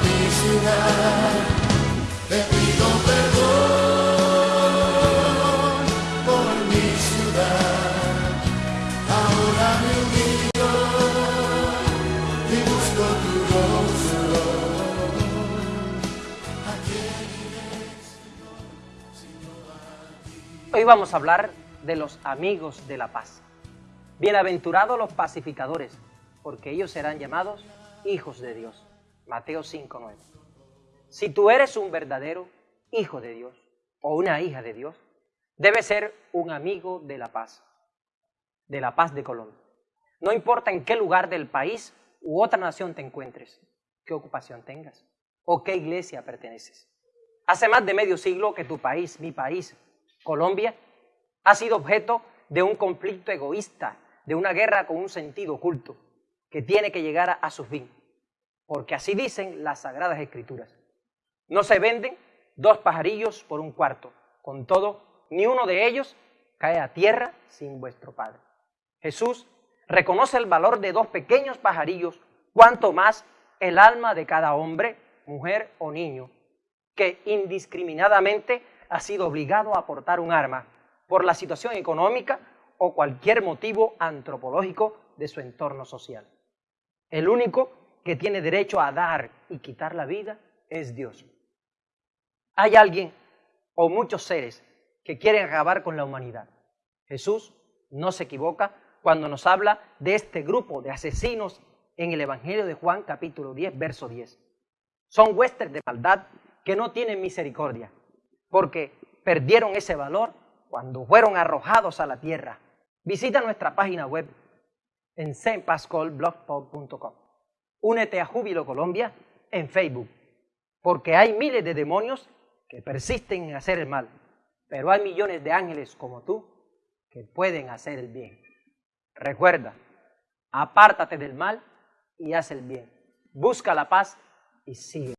ciudad, te pido por mi ciudad. Ahora busco tu. Hoy vamos a hablar de los amigos de la paz. Bienaventurados los pacificadores, porque ellos serán llamados hijos de Dios. Mateo 5:9. Si tú eres un verdadero hijo de Dios o una hija de Dios, debes ser un amigo de la paz, de la paz de Colombia. No importa en qué lugar del país u otra nación te encuentres, qué ocupación tengas o qué iglesia perteneces. Hace más de medio siglo que tu país, mi país, Colombia, ha sido objeto de un conflicto egoísta, de una guerra con un sentido oculto, que tiene que llegar a, su fin porque así dicen las sagradas escrituras. No se venden dos pajarillos por un cuarto, con todo, ni uno de ellos cae a tierra sin vuestro Padre. Jesús reconoce el valor de dos pequeños pajarillos, cuanto más el alma de cada hombre, mujer o niño, que indiscriminadamente ha sido obligado a aportar un arma por la situación económica o cualquier motivo antropológico de su entorno social. El único que tiene derecho a dar y quitar la vida es Dios. Hay alguien o muchos seres que quieren acabar con la humanidad. Jesús no se equivoca cuando nos habla de este grupo de asesinos en el Evangelio de Juan capítulo 10, verso 10. Son huestes de maldad que no tienen misericordia, porque perdieron ese valor cuando fueron arrojados a la tierra. Visita nuestra página web en sempascolblogspot.com. Únete a Júbilo Colombia en Facebook, porque hay miles de demonios que persisten en hacer el mal, pero hay millones de ángeles como tú que pueden hacer el bien. Recuerda, apártate del mal y haz el bien. Busca la paz y sigue.